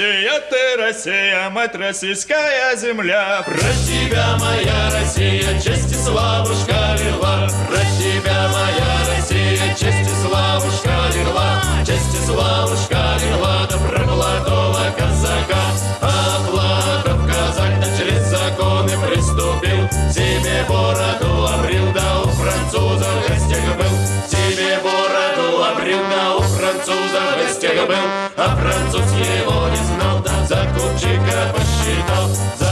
Россия, ты Россия, мать российская земля. Про тебя, моя Россия, честь и славушка лила. Про тебя, моя Россия, честь и славушка лила. Честь и славушка лила, да про молодого казака. А Платов казак да через законы приступил. Себе бороду французов гостях был. А француз его не знал, да за купчика посчитал. За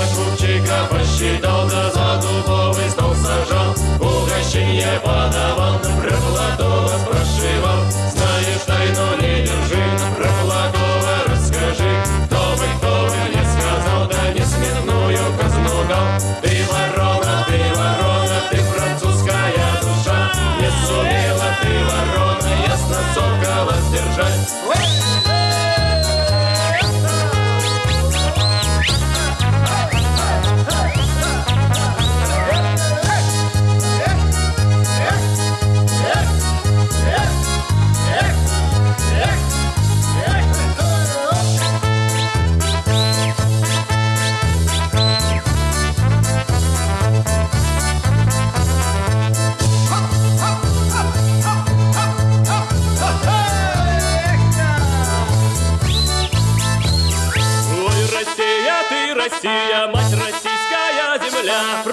Россия, ты Россия, мать российская земля.